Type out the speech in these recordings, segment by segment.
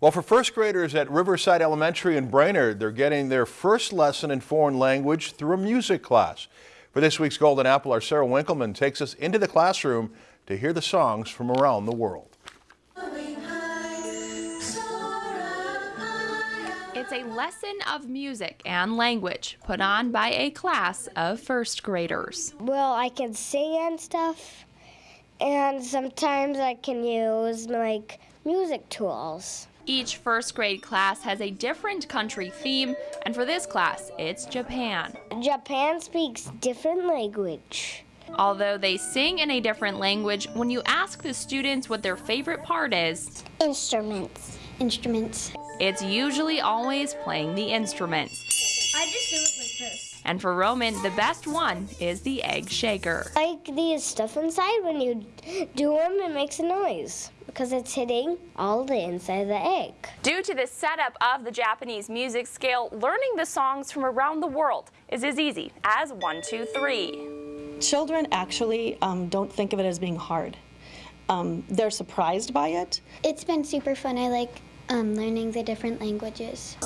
Well, for first graders at Riverside Elementary in Brainerd, they're getting their first lesson in foreign language through a music class. For this week's Golden Apple, our Sarah Winkleman takes us into the classroom to hear the songs from around the world. It's a lesson of music and language put on by a class of first graders. Well, I can sing and stuff, and sometimes I can use like music tools. Each first grade class has a different country theme, and for this class, it's Japan. Japan speaks different language. Although they sing in a different language, when you ask the students what their favorite part is, Instruments. Instruments. it's usually always playing the instruments. I just do it like this. And for Roman, the best one is the egg shaker. Like these stuff inside, when you do them, it makes a noise because it's hitting all the inside of the egg. Due to the setup of the Japanese music scale, learning the songs from around the world is as easy as one, two, three. Children actually um, don't think of it as being hard. Um, they're surprised by it. It's been super fun. I like um, learning the different languages.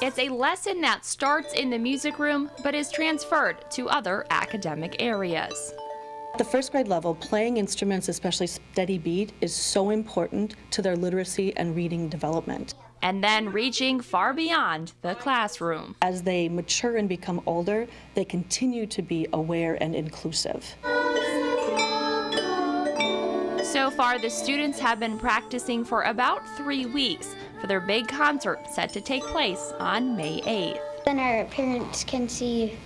It's a lesson that starts in the music room but is transferred to other academic areas. At the first grade level, playing instruments, especially steady beat, is so important to their literacy and reading development. And then reaching far beyond the classroom. As they mature and become older, they continue to be aware and inclusive. So far, the students have been practicing for about three weeks for their big concert set to take place on May 8th. Then our parents can see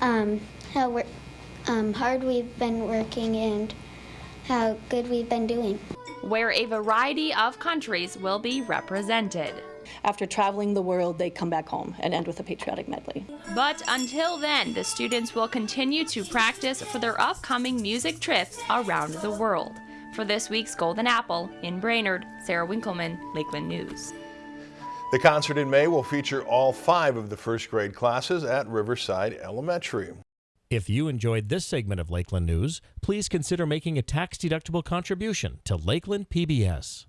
um, how we're, um, hard we've been working and how good we've been doing. where a variety of countries will be represented. After traveling the world, they come back home and end with a patriotic medley. But until then, the students will continue to practice for their upcoming music trips around the world. For this week's Golden Apple in Brainerd, Sarah Winkleman, Lakeland News. The concert in May will feature all five of the first grade classes at Riverside Elementary. If you enjoyed this segment of Lakeland News, please consider making a tax-deductible contribution to Lakeland PBS.